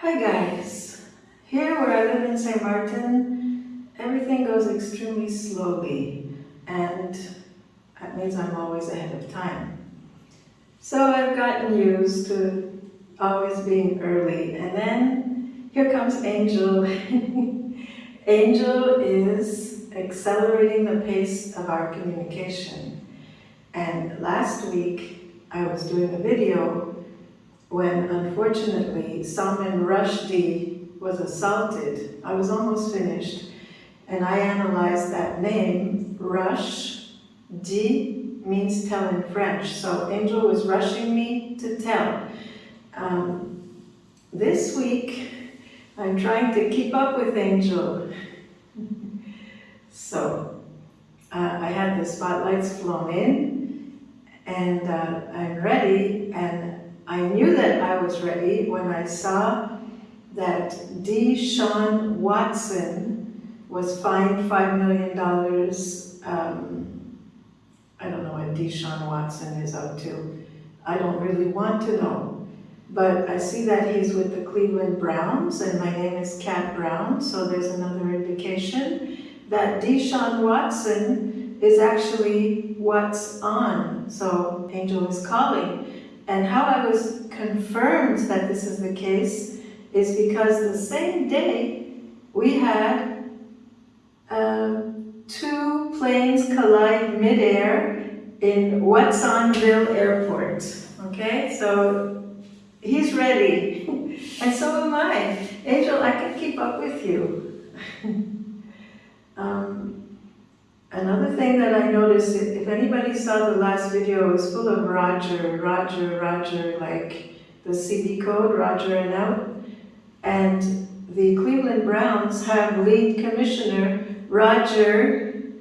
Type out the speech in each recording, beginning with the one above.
Hi guys. Here where I live in St. Martin, everything goes extremely slowly and that means I'm always ahead of time. So I've gotten used to always being early and then here comes Angel. Angel is accelerating the pace of our communication. And last week I was doing a video when unfortunately Salman Rushdie was assaulted. I was almost finished and I analyzed that name, Rush, D means tell in French. So Angel was rushing me to tell. Um, this week, I'm trying to keep up with Angel. so uh, I had the spotlights flown in and uh, I'm ready and I knew that I was ready when I saw that Deshaun Watson was fined $5 million. Um, I don't know what Deshaun Watson is up to. I don't really want to know. But I see that he's with the Cleveland Browns, and my name is Kat Brown, so there's another indication that Deshaun Watson is actually what's on. So Angel is calling. And how I was confirmed that this is the case is because the same day we had uh, two planes collide midair in Watsonville Airport. Okay, so he's ready, and so am I. Angel, I can keep up with you. um, Another thing that I noticed, if anybody saw the last video, it was full of Roger, Roger, Roger, like the CB code, Roger and out. And the Cleveland Browns have lead commissioner Roger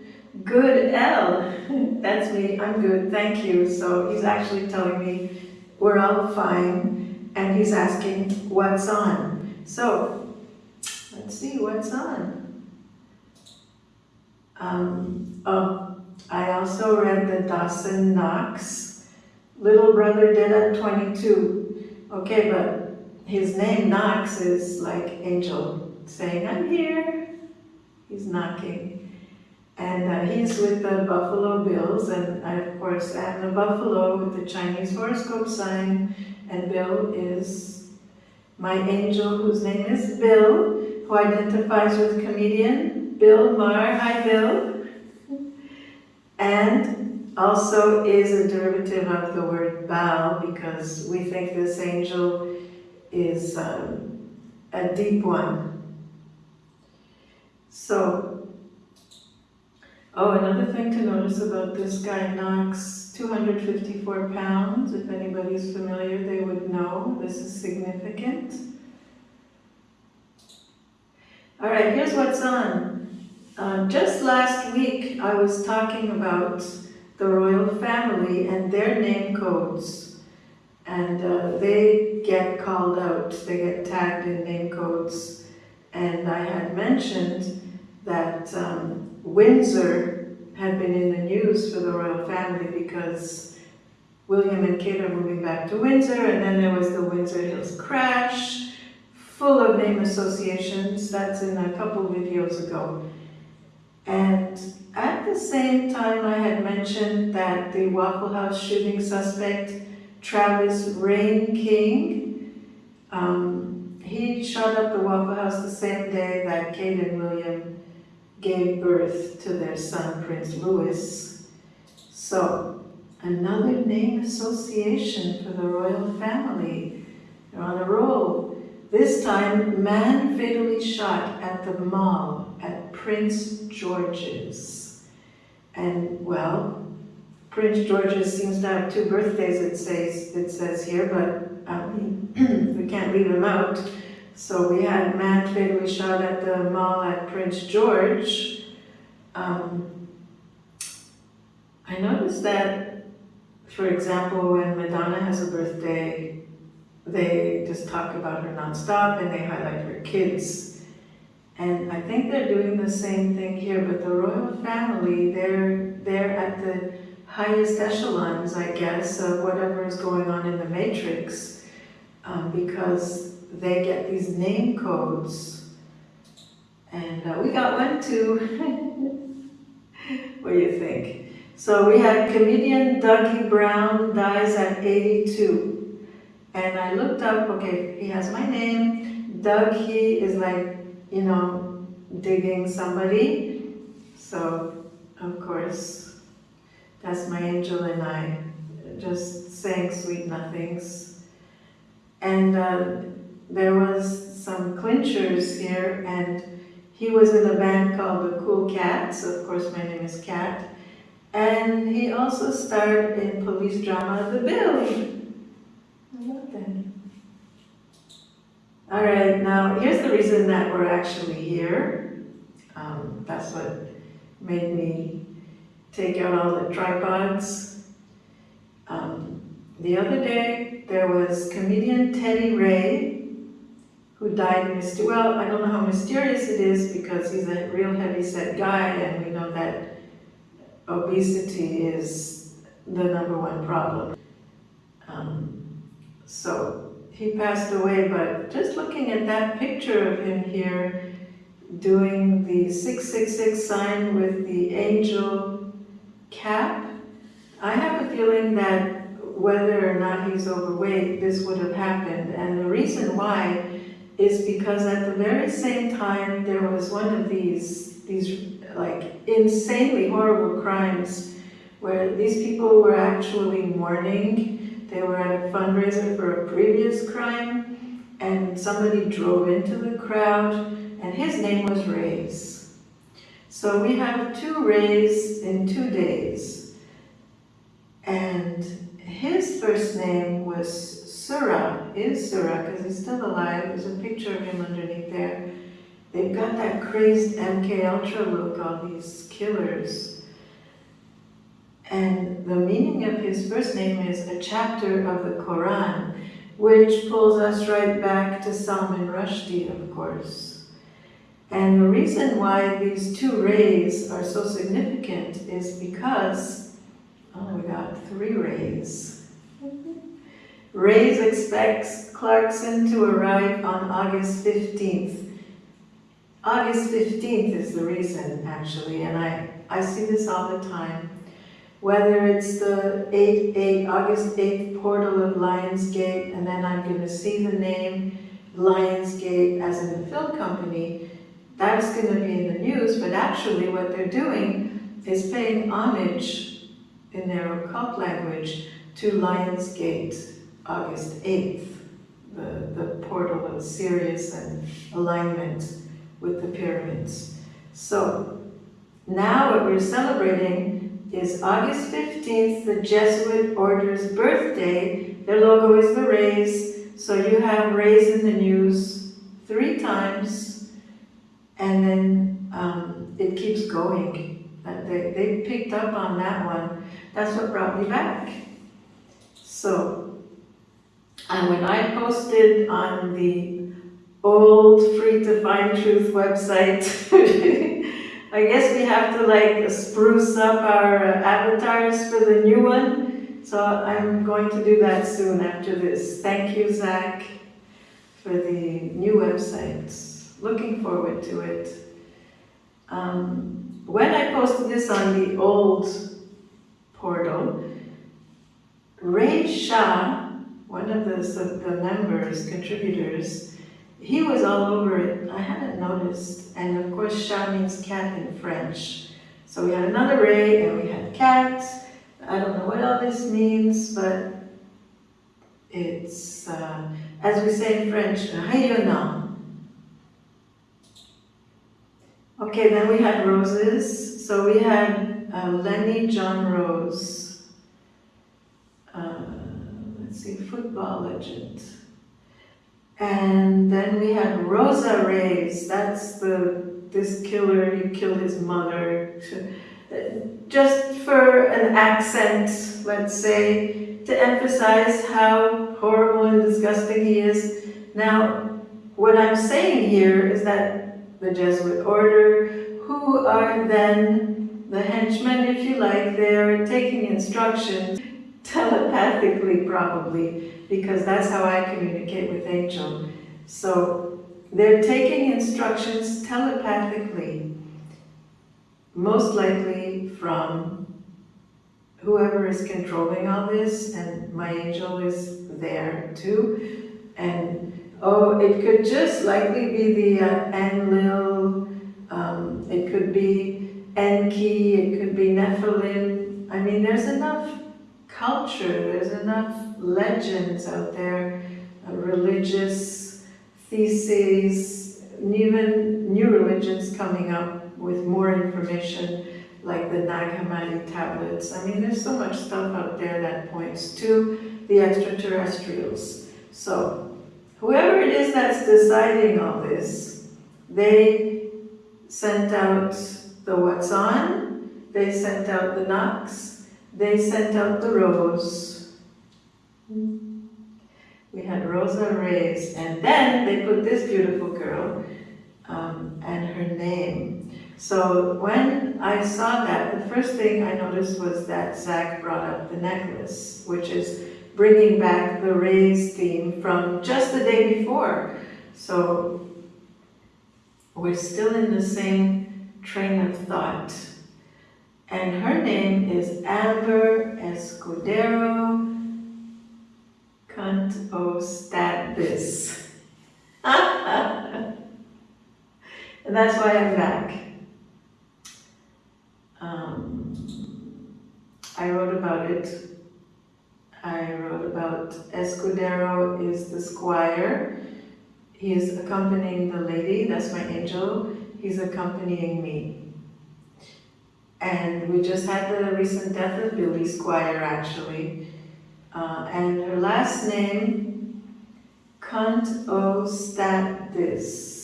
Goodell. That's me, I'm good, thank you. So he's actually telling me we're all fine and he's asking what's on. So let's see what's on. Um, oh, I also read the Dawson Knox, Little Brother Dead at 22. Okay, but his name Knox is like angel saying, I'm here. He's knocking. And uh, he's with the Buffalo Bills, and I, of course, am the Buffalo with the Chinese horoscope sign, and Bill is my angel, whose name is Bill, who identifies with comedian Bill Maher, hi Bill, and also is a derivative of the word Baal because we think this angel is um, a deep one. So, oh, another thing to notice about this guy, Knox, 254 pounds. If anybody's familiar, they would know this is significant. All right, here's what's on. Uh, just last week, I was talking about the royal family and their name codes. And uh, they get called out, they get tagged in name codes. And I had mentioned that um, Windsor had been in the news for the royal family because William and Kate are moving back to Windsor, and then there was the Windsor Hills crash, full of name associations. That's in a couple videos ago. And at the same time, I had mentioned that the Waffle House shooting suspect, Travis Reinking, um, he shot up the Waffle House the same day that Kate and William gave birth to their son, Prince Louis. So, another name association for the royal family. They're on a roll. This time, man fatally shot at the mall Prince George's. And well, Prince George's seems to have two birthdays, it says, it says here, but um, we can't leave him out. So we had man we shot at the mall at Prince George. Um, I noticed that, for example, when Madonna has a birthday, they just talk about her nonstop and they highlight her kids and I think they're doing the same thing here, but the royal family, they're, they're at the highest echelons, I guess, of whatever is going on in the matrix, um, because they get these name codes. And uh, we got one too. what do you think? So we had comedian Duggie Brown dies at 82. And I looked up, okay, he has my name. Dougie is like, you know, digging somebody. So, of course, that's my angel and I just saying sweet nothings. And uh, there was some clinchers here and he was in a band called the Cool Cats, of course my name is Cat, and he also starred in police drama The Bill. I love that. All right, now here's the reason that we're actually here. Um, that's what made me take out all the tripods. Um, the other day, there was comedian Teddy Ray, who died well, I don't know how mysterious it is because he's a real heavy-set guy and we know that obesity is the number one problem. Um, so he passed away, but just looking at that picture of him here doing the 666 sign with the angel cap, I have a feeling that whether or not he's overweight, this would have happened. And the reason why is because at the very same time there was one of these, these like insanely horrible crimes where these people were actually mourning. They were at a fundraiser for a previous crime and somebody drove into the crowd and his name was Ray's. So we have two Rays in two days. And his first name was Surah, is Surah, because he's still alive. There's a picture of him underneath there. They've got that crazed MK Ultra look, all these killers. And the meaning of his first name is a chapter of the Quran, which pulls us right back to Salman Rushdie, of course. And the reason why these two rays are so significant is because, oh, we got three rays. Rays expects Clarkson to arrive on August 15th. August 15th is the reason, actually, and I, I see this all the time. Whether it's the 8, 8, August 8th portal of Lionsgate, and then I'm going to see the name Lionsgate as in the film company, that's going to be in the news, but actually what they're doing is paying homage in their occult language to Lionsgate. August 8th, the, the portal of Sirius and alignment with the pyramids. So now what we're celebrating is August 15th, the Jesuit Order's birthday. Their logo is the rays, so you have rays in the news three times, and then um, it keeps going. They, they picked up on that one. That's what brought me back. So and when I posted on the old Free to Find Truth website, I guess we have to like spruce up our avatars for the new one. So I'm going to do that soon after this. Thank you, Zach, for the new website. Looking forward to it. Um, when I posted this on the old portal, Ray Shah one of the, the members, contributors, he was all over it. I hadn't noticed. And of course, chat means cat in French. So we had another ray and we had cat. I don't know what all this means, but it's, uh, as we say in French, rayonnant. Okay, then we had roses. So we had uh, Lenny Johnrose. Uh, let's see, football legend. And then we had Rosa Reyes, that's the, this killer, he killed his mother. Just for an accent, let's say, to emphasize how horrible and disgusting he is. Now, what I'm saying here is that the Jesuit order, who are then the henchmen, if you like, they're taking instructions telepathically probably, because that's how I communicate with Angel. So they're taking instructions telepathically, most likely from whoever is controlling all this, and my angel is there too. And oh, it could just likely be the uh, Enlil, um, it could be Enki, it could be Nephilim. I mean, there's enough culture, there's enough legends out there, uh, religious theses, even new religions coming up with more information like the Nag Hammadi tablets. I mean, there's so much stuff out there that points to the extraterrestrials. So, whoever it is that's deciding all this, they sent out the what's on, they sent out the knocks, they sent out the rose. We had Rosa Reyes, and then they put this beautiful girl um, and her name. So when I saw that, the first thing I noticed was that Zach brought up the necklace, which is bringing back the Reyes theme from just the day before. So we're still in the same train of thought. And her name is Amber Escudero Kontostathis. and that's why I'm back. Um, I wrote about it. I wrote about Escudero is the squire. He is accompanying the lady, that's my angel. He's accompanying me. And we just had the recent death of Billy Squire, actually. Uh, and her last name, Kontostathis.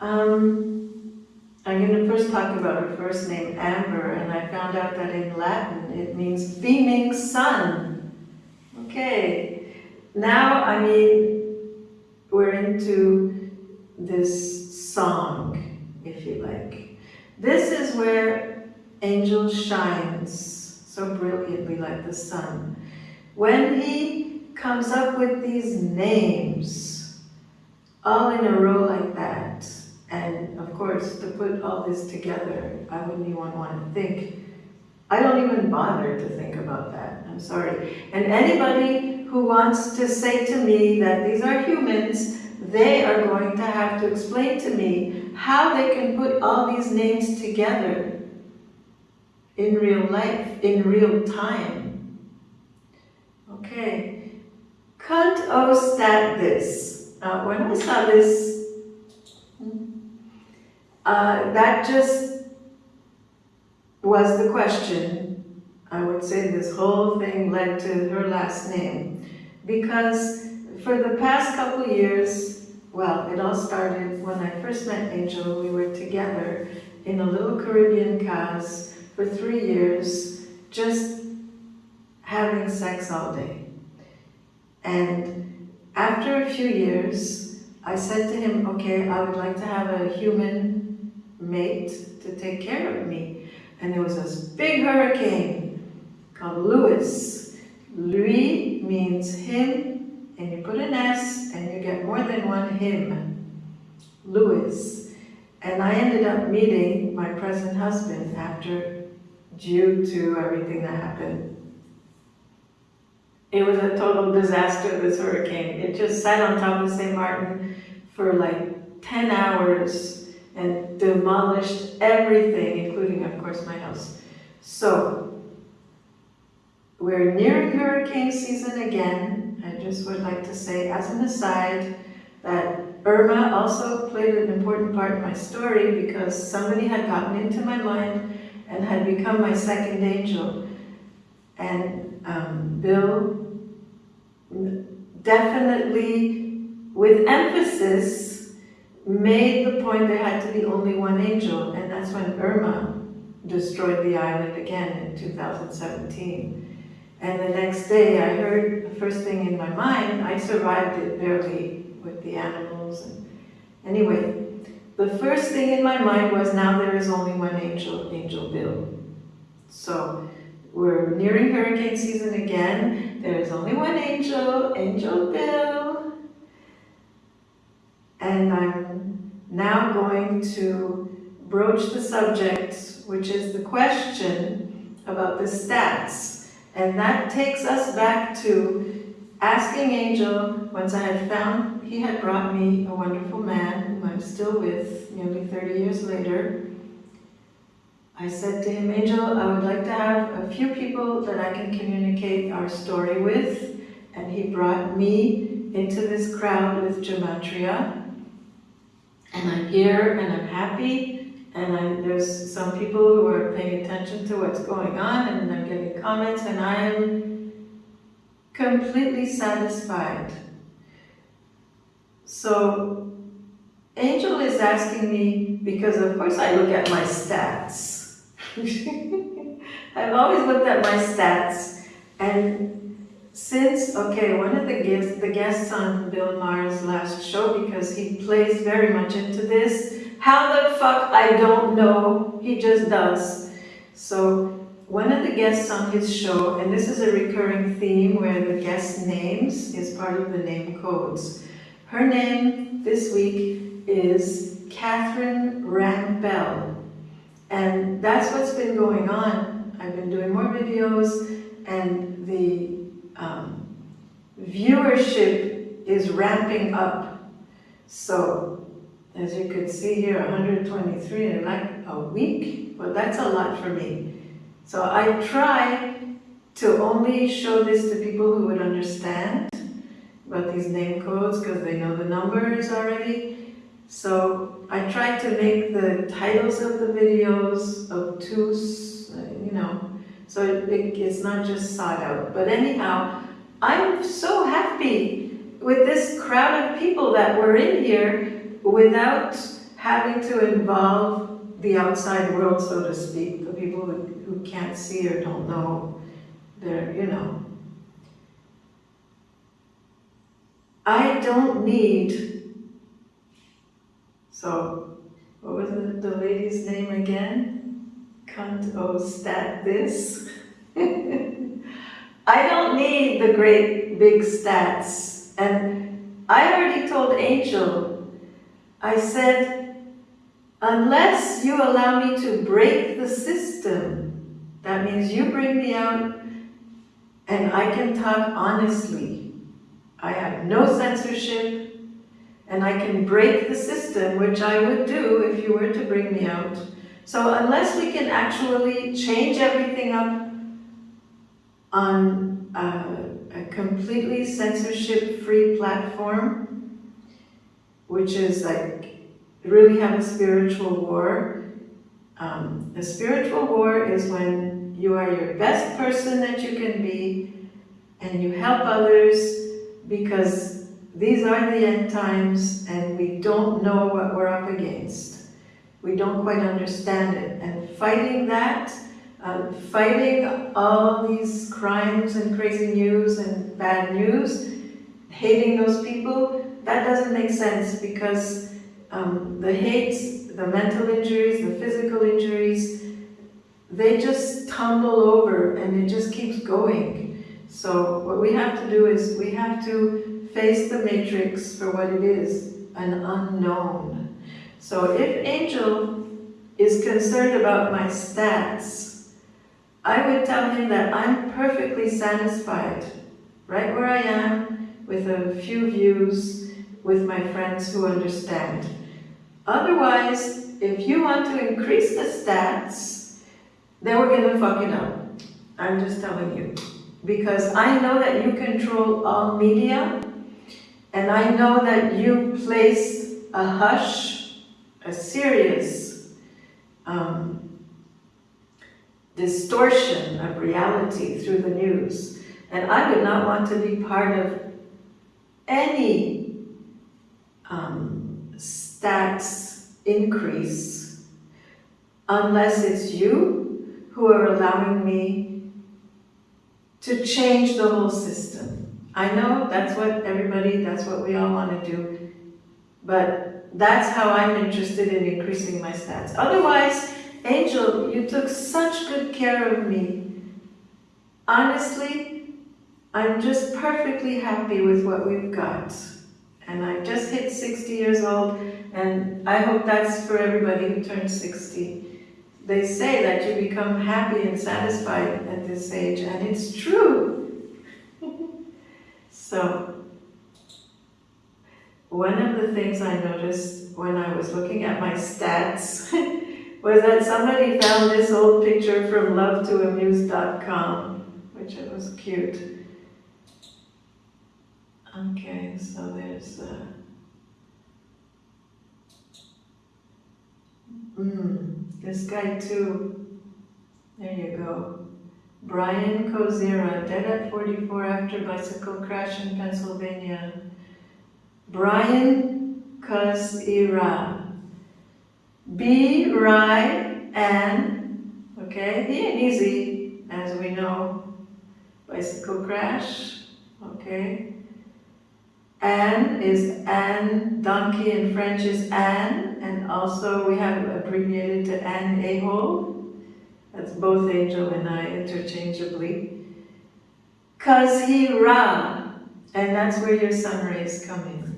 Um, I'm going to first talk about her first name, Amber, and I found out that in Latin it means beaming sun. Okay, now, I mean, we're into this song, if you like. This is where angel shines so brilliantly like the sun. When he comes up with these names, all in a row like that, and of course, to put all this together, I wouldn't even want to think. I don't even bother to think about that. I'm sorry. And anybody who wants to say to me that these are humans, they are going to have to explain to me how they can put all these names together in real life, in real time. Okay, Kant stat this. Uh, when I saw this, uh, that just was the question. I would say this whole thing led to her last name. Because for the past couple years, well, it all started when I first met Angel. We were together in a little Caribbean cause for three years just having sex all day. And after a few years, I said to him, okay, I would like to have a human mate to take care of me. And there was this big hurricane called Louis. Louis means him, and you put an S, and you get more than one him. Louis. And I ended up meeting my present husband after due to everything that happened. It was a total disaster, this hurricane. It just sat on top of St. Martin for like 10 hours and demolished everything, including, of course, my house. So, we're nearing hurricane season again. I just would like to say, as an aside, that Irma also played an important part in my story because somebody had gotten into my mind and had become my second angel. And um, Bill definitely, with emphasis, made the point there had to be only one angel, and that's when Irma destroyed the island again in 2017. And the next day I heard the first thing in my mind, I survived it barely with the animals. And anyway, the first thing in my mind was now there is only one angel, Angel Bill. So we're nearing hurricane season again, There's only one angel, Angel Bill. And I'm now going to broach the subject, which is the question about the stats. And that takes us back to asking Angel, once I had found he had brought me a wonderful man whom I'm still with nearly 30 years later. I said to him, Angel, I would like to have a few people that I can communicate our story with. And he brought me into this crowd with Gematria. And I'm here and I'm happy. And I, there's some people who are paying attention to what's going on and I'm getting comments and I am completely satisfied. So Angel is asking me, because of course I look at my stats. I've always looked at my stats and since, okay, one of the guests, the guests on Bill Maher's last show, because he plays very much into this, how the fuck, I don't know, he just does. So one of the guests on his show, and this is a recurring theme where the guest names is part of the name codes. Her name this week is Catherine Rampell. And that's what's been going on. I've been doing more videos and the um, viewership is ramping up. So, as you could see here, 123 in like a week. Well, that's a lot for me. So I try to only show this to people who would understand about these name codes because they know the numbers already. So I try to make the titles of the videos obtuse, uh, you know, so it, it's not just sought out. But anyhow, I'm so happy with this crowd of people that were in here without having to involve the outside world, so to speak, the people who, who can't see or don't know. They're, you know. I don't need so, what was the lady's name again? Cunt oh stat this. I don't need the great big stats. And I already told Angel, I said, unless you allow me to break the system, that means you bring me out and I can talk honestly. I have no censorship, and I can break the system, which I would do if you were to bring me out. So unless we can actually change everything up on a, a completely censorship-free platform, which is like really have a spiritual war. Um, a spiritual war is when you are your best person that you can be and you help others because these are the end times and we don't know what we're up against. We don't quite understand it. And fighting that, uh, fighting all these crimes and crazy news and bad news, hating those people, that doesn't make sense because um, the hate, the mental injuries, the physical injuries, they just tumble over and it just keeps going. So what we have to do is we have to face the matrix for what it is, an unknown. So if Angel is concerned about my stats, I would tell him that I'm perfectly satisfied right where I am with a few views with my friends who understand. Otherwise, if you want to increase the stats, then we're going to fuck it up. I'm just telling you. Because I know that you control all media and I know that you placed a hush, a serious um, distortion of reality through the news. And I would not want to be part of any um, stats increase unless it's you who are allowing me to change the whole system. I know that's what everybody, that's what we all want to do, but that's how I'm interested in increasing my stats. Otherwise, Angel, you took such good care of me. Honestly, I'm just perfectly happy with what we've got. And I just hit 60 years old, and I hope that's for everybody who turns 60. They say that you become happy and satisfied at this age, and it's true. so, one of the things I noticed when I was looking at my stats was that somebody found this old picture from lovetoamuse.com, which it was cute. Okay, so there's uh Mm, this guy too. There you go. Brian Kozira, dead at 44 after bicycle crash in Pennsylvania. Brian Kozira. B. Rai Ann. Okay, he ain't easy, as we know. Bicycle crash. Okay. Anne is Anne, donkey in French is Anne, and also we have abbreviated to Anne Ahol. That's both Angel and I interchangeably. Cause he ra, and that's where your sun rays come in.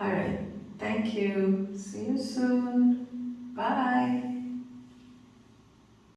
All right, thank you. See you soon. Bye.